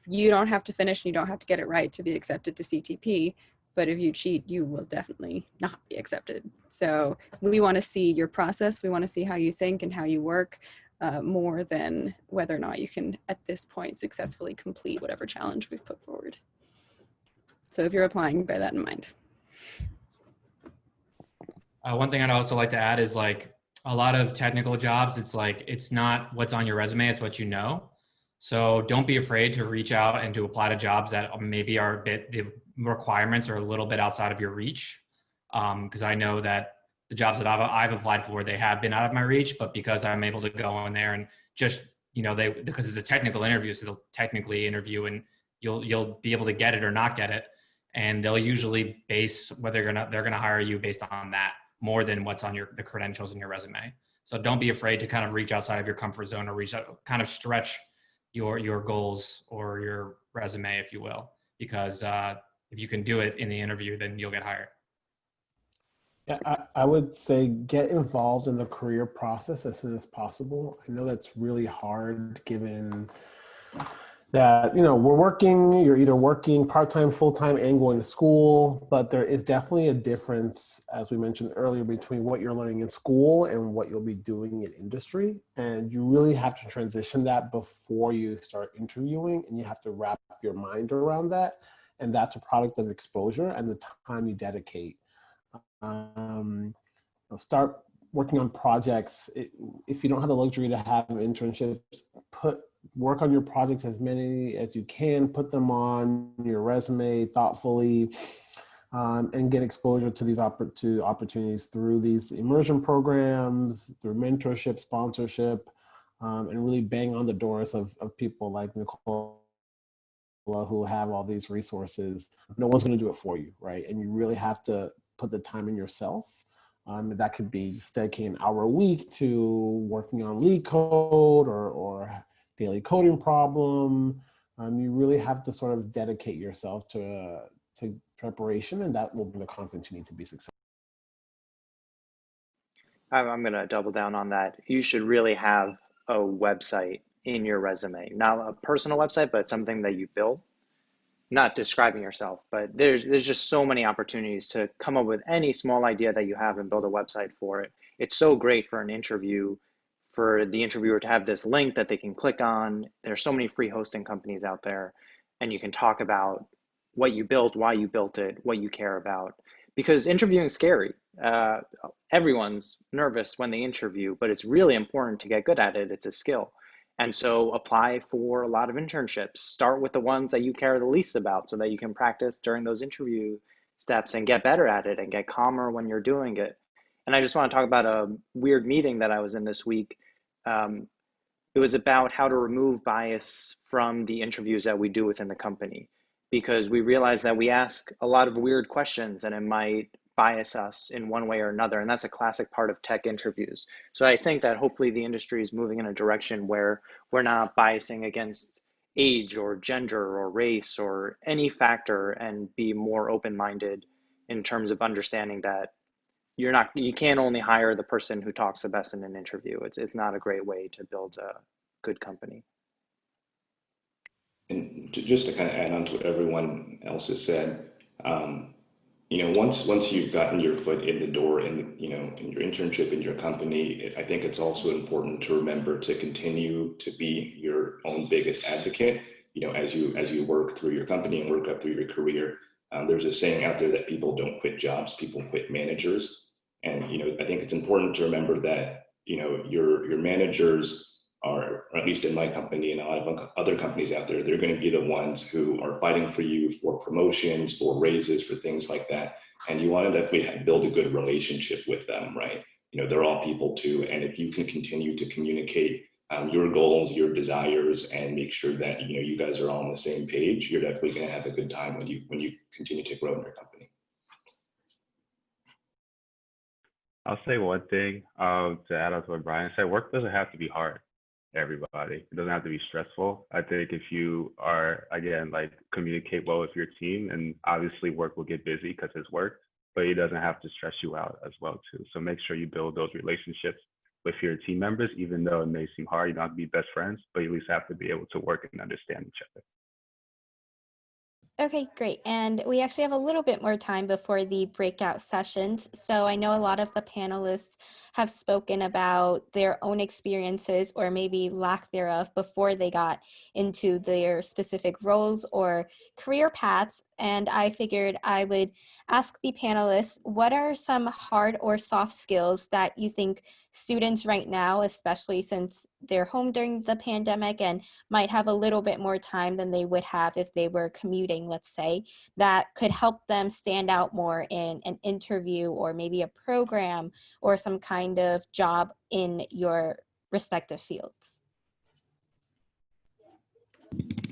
D: you don't have to finish and you don't have to get it right to be accepted to CTP. But if you cheat, you will definitely not be accepted. So we want to see your process. We want to see how you think and how you work uh, more than whether or not you can at this point successfully complete whatever challenge we've put forward. So if you're applying, bear that in mind.
E: Uh, one thing I'd also like to add is like a lot of technical jobs, it's like, it's not what's on your resume, it's what you know. So don't be afraid to reach out and to apply to jobs that maybe are a bit, the requirements are a little bit outside of your reach. Because um, I know that the jobs that I've, I've applied for, they have been out of my reach, but because I'm able to go in there and just, you know, they, because it's a technical interview, so they'll technically interview and you'll, you'll be able to get it or not get it. And they'll usually base whether they're gonna, they're gonna hire you based on that more than what's on your, the credentials in your resume. So don't be afraid to kind of reach outside of your comfort zone or reach out, kind of stretch your, your goals or your resume, if you will, because uh, if you can do it in the interview, then you'll get hired.
B: I, I would say get involved in the career process as soon as possible. I know that's really hard given that, you know, we're working, you're either working part-time, full-time and going to school, but there is definitely a difference, as we mentioned earlier, between what you're learning in school and what you'll be doing in industry. And you really have to transition that before you start interviewing and you have to wrap your mind around that. And that's a product of exposure and the time you dedicate um, start working on projects. It, if you don't have the luxury to have internships, put work on your projects as many as you can, put them on your resume thoughtfully, um, and get exposure to these oppor to opportunities through these immersion programs, through mentorship, sponsorship, um, and really bang on the doors of, of people like Nicole who have all these resources. No one's going to do it for you, right? And you really have to put the time in yourself. Um, that could be just dedicating an hour a week to working on LeetCode or, or daily coding problem. Um, you really have to sort of dedicate yourself to, uh, to preparation and that will bring the confidence you need to be successful.
G: I'm going to double down on that. You should really have a website in your resume, not a personal website, but something that you built not describing yourself, but there's there's just so many opportunities to come up with any small idea that you have and build a website for it. It's so great for an interview for the interviewer to have this link that they can click on. There's so many free hosting companies out there and you can talk about what you built, why you built it, what you care about. Because interviewing is scary. Uh, everyone's nervous when they interview, but it's really important to get good at it. It's a skill. And so apply for a lot of internships. Start with the ones that you care the least about so that you can practice during those interview steps and get better at it and get calmer when you're doing it. And I just want to talk about a weird meeting that I was in this week. Um, it was about how to remove bias from the interviews that we do within the company because we realize that we ask a lot of weird questions and it might bias us in one way or another. And that's a classic part of tech interviews. So I think that hopefully the industry is moving in a direction where we're not biasing against age or gender or race or any factor and be more open-minded in terms of understanding that you're not you can't only hire the person who talks the best in an interview. It's it's not a great way to build a good company.
C: And just to kind of add on to what everyone else has said, um, you know, once once you've gotten your foot in the door in you know in your internship in your company, I think it's also important to remember to continue to be your own biggest advocate. You know, as you as you work through your company and work up through your career, um, there's a saying out there that people don't quit jobs, people quit managers. And you know, I think it's important to remember that you know your your managers are, at least in my company and a lot of other companies out there, they're going to be the ones who are fighting for you for promotions, for raises, for things like that. And you want to definitely build a good relationship with them, right? You know, they're all people too. And if you can continue to communicate um, your goals, your desires, and make sure that you know you guys are all on the same page, you're definitely going to have a good time when you when you continue to grow in your company.
F: I'll say one thing um, to add on to what Brian said. Work doesn't have to be hard everybody. It doesn't have to be stressful. I think if you are, again, like communicate well with your team, and obviously work will get busy because it's work, but it doesn't have to stress you out as well too. So make sure you build those relationships with your team members, even though it may seem hard. You don't have to be best friends, but you at least have to be able to work and understand each other.
A: Okay, great. And we actually have a little bit more time before the breakout sessions. So I know a lot of the panelists have spoken about their own experiences or maybe lack thereof before they got into their specific roles or career paths. And I figured I would ask the panelists, what are some hard or soft skills that you think students right now, especially since they're home during the pandemic and might have a little bit more time than they would have if they were commuting, let's say, that could help them stand out more in an interview or maybe a program or some kind of job in your respective fields?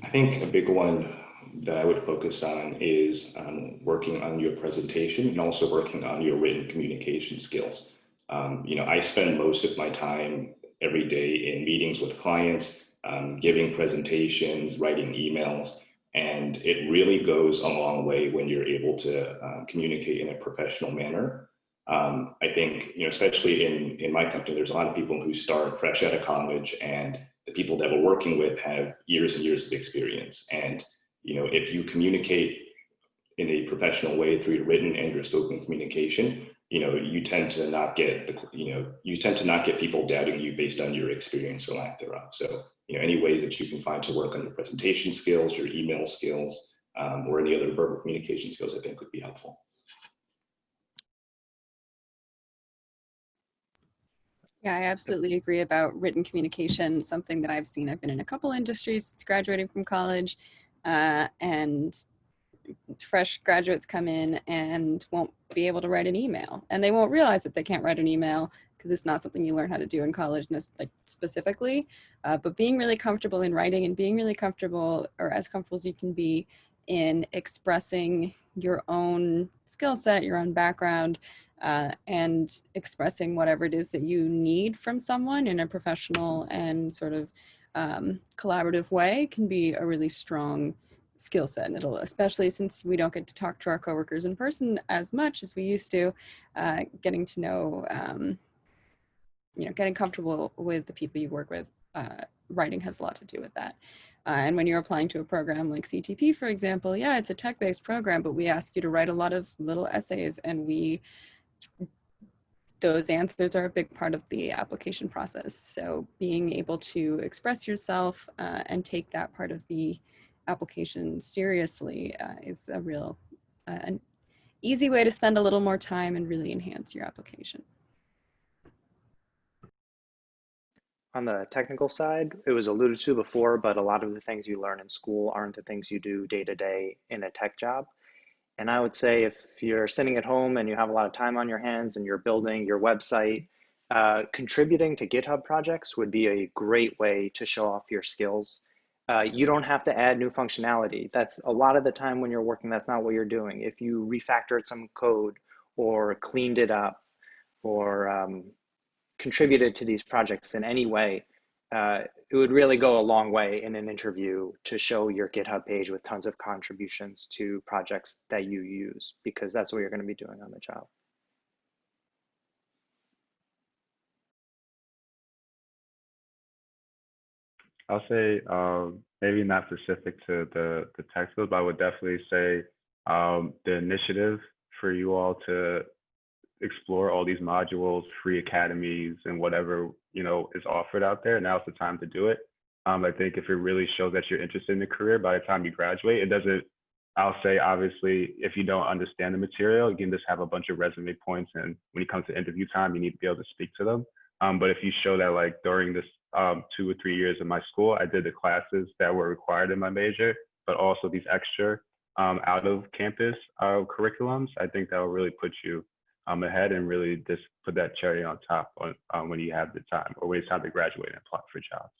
C: I think a big one that I would focus on is um, working on your presentation and also working on your written communication skills. Um, you know, I spend most of my time every day in meetings with clients, um, giving presentations, writing emails, and it really goes a long way when you're able to uh, communicate in a professional manner. Um, I think, you know, especially in, in my company, there's a lot of people who start fresh out of college and the people that we're working with have years and years of experience. And, you know, if you communicate in a professional way through your written and your spoken communication, you know, you tend to not get the, you know, you tend to not get people doubting you based on your experience or lack thereof. So, you know, any ways that you can find to work on your presentation skills, your email skills, um, or any other verbal communication skills, I think would be helpful.
D: Yeah, I absolutely agree about written communication, something that I've seen. I've been in a couple industries graduating from college uh, and fresh graduates come in and won't be able to write an email. And they won't realize that they can't write an email because it's not something you learn how to do in college like specifically. Uh, but being really comfortable in writing and being really comfortable or as comfortable as you can be in expressing your own skill set your own background uh, and expressing whatever it is that you need from someone in a professional and sort of um, collaborative way can be a really strong skill set and it'll especially since we don't get to talk to our coworkers in person as much as we used to uh, getting to know um, you know getting comfortable with the people you work with uh, writing has a lot to do with that. Uh, and when you're applying to a program like CTP for example yeah it's a tech-based program but we ask you to write a lot of little essays and we those answers are a big part of the application process. So being able to express yourself uh, and take that part of the application seriously uh, is a real, uh, an easy way to spend a little more time and really enhance your application.
G: On the technical side, it was alluded to before, but a lot of the things you learn in school aren't the things you do day to day in a tech job. And I would say if you're sitting at home and you have a lot of time on your hands and you're building your website, uh, contributing to GitHub projects would be a great way to show off your skills uh, you don't have to add new functionality. That's a lot of the time when you're working, that's not what you're doing. If you refactored some code or cleaned it up or um, contributed to these projects in any way, uh, it would really go a long way in an interview to show your GitHub page with tons of contributions to projects that you use, because that's what you're going to be doing on the job.
F: I'll say um, maybe not specific to the the tech field, but I would definitely say um, the initiative for you all to explore all these modules, free academies, and whatever you know is offered out there. Now's the time to do it. Um, I think if it really shows that you're interested in the career by the time you graduate, it doesn't. I'll say obviously, if you don't understand the material, you can just have a bunch of resume points, and when it comes to interview time, you need to be able to speak to them. Um, but if you show that like during this um, two or three years in my school, I did the classes that were required in my major, but also these extra um, out of campus uh, curriculums. I think that will really put you um, ahead and really just put that cherry on top on, um, when you have the time or when it's time to graduate and apply for jobs.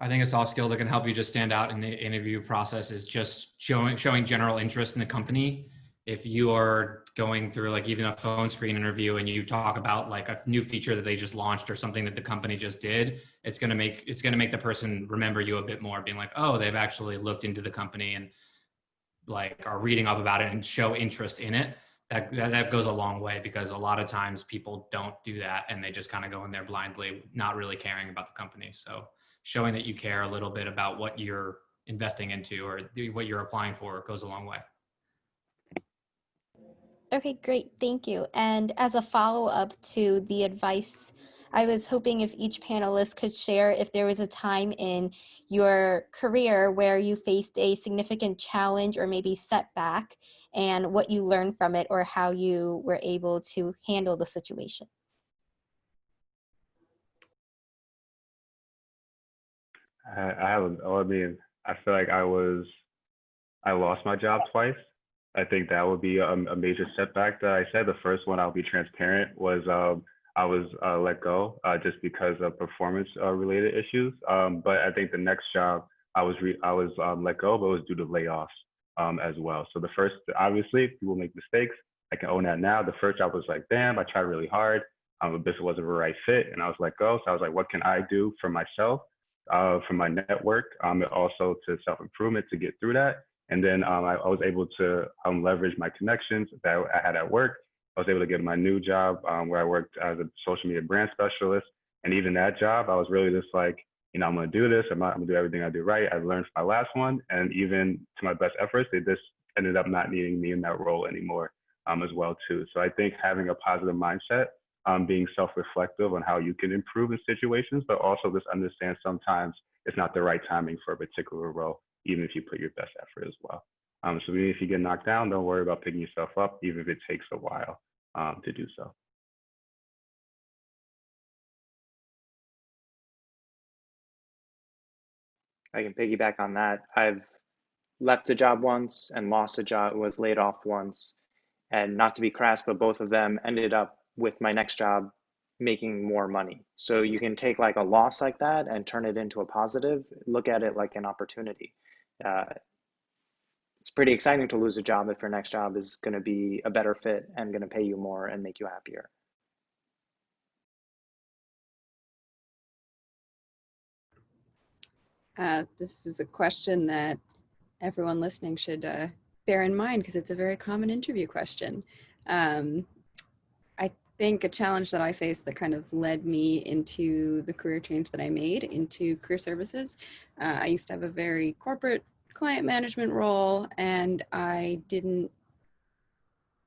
E: I think a soft skill that can help you just stand out in the interview process is just showing showing general interest in the company if you are going through like even a phone screen interview and you talk about like a new feature that they just launched or something that the company just did it's going to make it's going to make the person remember you a bit more being like oh they've actually looked into the company and like are reading up about it and show interest in it. That, that, that goes a long way because a lot of times people don't do that and they just kind of go in there blindly not really caring about the company. So showing that you care a little bit about what you're investing into or what you're applying for goes a long way
A: Okay, great. Thank you. And as a follow-up to the advice, I was hoping if each panelist could share if there was a time in your career where you faced a significant challenge or maybe setback and what you learned from it or how you were able to handle the situation.
F: I, I have, I mean, I feel like I was, I lost my job twice I think that would be a, a major setback. That I said the first one, I'll be transparent, was um, I was uh, let go uh, just because of performance uh, related issues. Um, but I think the next job I was I was um, let go, but it was due to layoffs um, as well. So the first, obviously, people make mistakes. I can own that now. The first job was like, damn, I tried really hard. Um, but this wasn't the right fit, and I was let go. So I was like, what can I do for myself, uh, for my network, um, and also to self improvement to get through that. And then um, I, I, was able to um, leverage my connections that I had at work. I was able to get my new job um, where I worked as a social media brand specialist. And even that job, I was really just like, you know, I'm going to do this. I'm, I'm going to do everything I do right. I learned from my last one. And even to my best efforts, they just ended up not needing me in that role anymore um, as well, too. So I think having a positive mindset, um, being self-reflective on how you can improve in situations, but also just understand sometimes it's not the right timing for a particular role, even if you put your best effort as well. Um, so even if you get knocked down, don't worry about picking yourself up, even if it takes a while um, to do so.
G: I can piggyback on that. I've left a job once and lost a job, was laid off once. And not to be crass, but both of them ended up with my next job making more money. So you can take like a loss like that and turn it into a positive, look at it like an opportunity. Uh, it's pretty exciting to lose a job if your next job is going to be a better fit and going to pay you more and make you happier.
D: Uh, this is a question that everyone listening should uh, bear in mind because it's a very common interview question. Um, think a challenge that I faced that kind of led me into the career change that I made into career services. Uh, I used to have a very corporate client management role and I didn't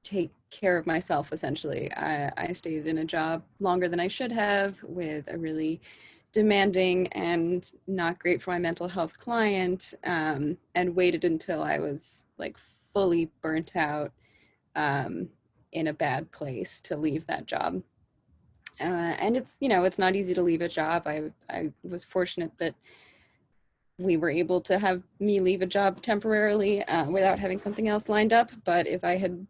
D: take care of myself essentially. I, I stayed in a job longer than I should have with a really demanding and not great for my mental health client um, and waited until I was like fully burnt out um, in a bad place to leave that job. Uh, and it's, you know, it's not easy to leave a job. I, I was fortunate that we were able to have me leave a job temporarily uh, without having something else lined up. But if I had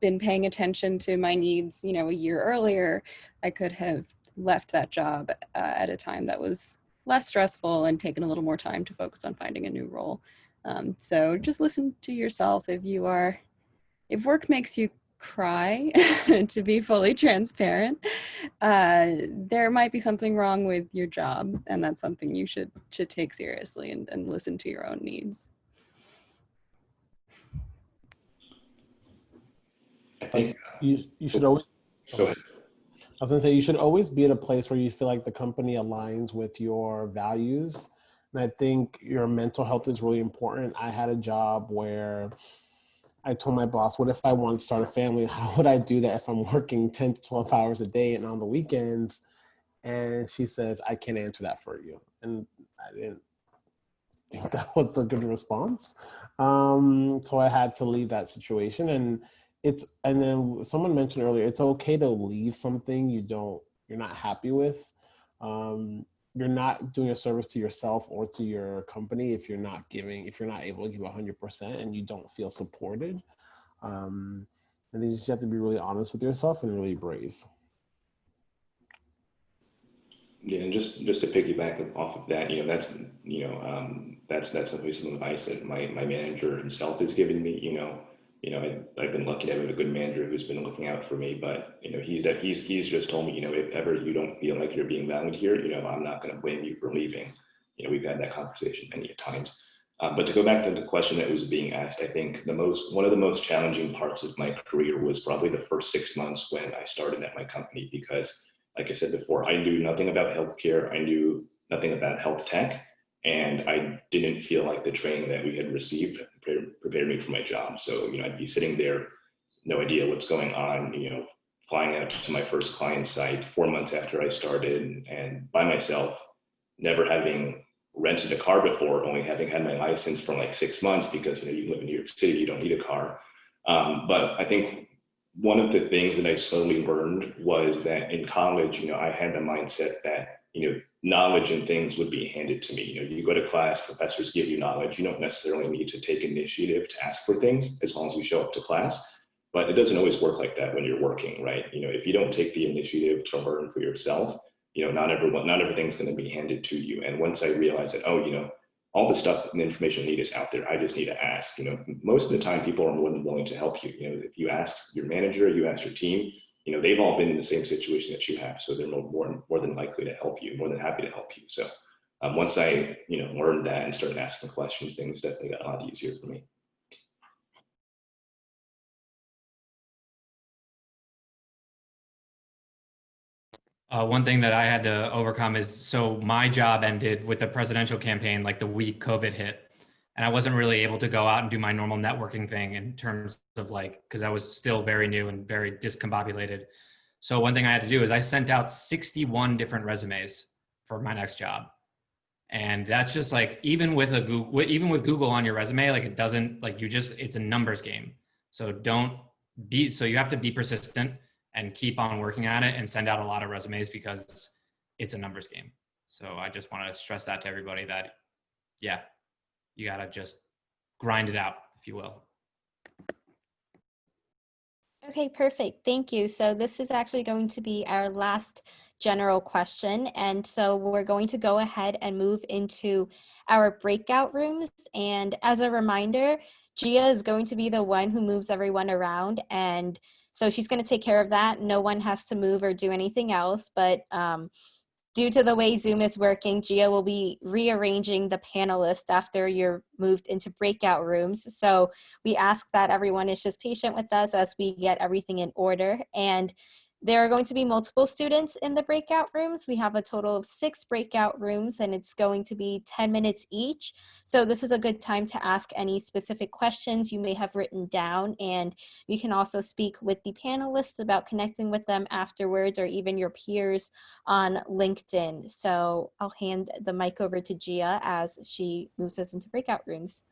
D: been paying attention to my needs, you know, a year earlier, I could have left that job uh, at a time that was less stressful and taken a little more time to focus on finding a new role. Um, so just listen to yourself if you are, if work makes you cry, to be fully transparent, uh, there might be something wrong with your job and that's something you should should take seriously and, and listen to your own needs.
C: I think
B: you you should always
C: go ahead.
B: I was gonna say you should always be at a place where you feel like the company aligns with your values. And I think your mental health is really important. I had a job where I told my boss, what if I want to start a family? How would I do that if I'm working 10 to 12 hours a day and on the weekends? And she says, I can't answer that for you. And I didn't think that was a good response. Um, so I had to leave that situation. And it's and then someone mentioned earlier it's okay to leave something you don't you're not happy with um, you're not doing a service to yourself or to your company if you're not giving if you're not able to give 100% and you don't feel supported. Um, and you just have to be really honest with yourself and really brave.
C: Yeah and just just to piggyback off of that you know that's you know um, that's that's some advice that my my manager himself has given me you know you know, I, have been lucky to have a good manager who's been looking out for me. But you know, he's that he's he's just told me, you know, if ever you don't feel like you're being valued here, you know, I'm not going to blame you for leaving. You know, we've had that conversation many times. Um, but to go back to the question that was being asked, I think the most one of the most challenging parts of my career was probably the first six months when I started at my company because, like I said before, I knew nothing about healthcare. I knew nothing about health tech and I didn't feel like the training that we had received prepared me for my job. So, you know, I'd be sitting there, no idea what's going on, you know, flying out to my first client site four months after I started and by myself, never having rented a car before, only having had my license for like six months because, you know, you live in New York City, you don't need a car. Um, but I think one of the things that I slowly learned was that in college, you know, I had the mindset that you know, knowledge and things would be handed to me. You know, you go to class, professors give you knowledge. You don't necessarily need to take initiative to ask for things as long as you show up to class. But it doesn't always work like that when you're working, right? You know, if you don't take the initiative to learn for yourself, you know, not everyone, not everything's going to be handed to you. And once I realized that, oh, you know, all the stuff and information I need is out there. I just need to ask. You know, most of the time people are more than willing to help you. You know, if you ask your manager, you ask your team, you know, they've all been in the same situation that you have. So they're more, more, than likely to help you, more than happy to help you. So um, once I, you know, learned that and started asking questions, things definitely got a lot easier for me.
E: Uh, one thing that I had to overcome is so my job ended with the presidential campaign like the week COVID hit. And I wasn't really able to go out and do my normal networking thing in terms of like, because I was still very new and very discombobulated. So one thing I had to do is I sent out 61 different resumes for my next job. And that's just like, even with a Google, even with Google on your resume, like it doesn't, like you just, it's a numbers game. So don't be, so you have to be persistent and keep on working at it and send out a lot of resumes because it's a numbers game. So I just want to stress that to everybody that, yeah, you got to just grind it out, if you will.
A: Okay, perfect. Thank you. So this is actually going to be our last general question. And so we're going to go ahead and move into our breakout rooms. And as a reminder, Gia is going to be the one who moves everyone around. And so she's going to take care of that. No one has to move or do anything else. But um, due to the way Zoom is working, Gia will be rearranging the panelists after you're moved into breakout rooms. So we ask that everyone is just patient with us as we get everything in order. And there are going to be multiple students in the breakout rooms. We have a total of six breakout rooms and it's going to be 10 minutes each. So this is a good time to ask any specific questions you may have written down and you can also speak with the panelists about connecting with them afterwards or even your peers on LinkedIn. So I'll hand the mic over to Gia as she moves us into breakout rooms.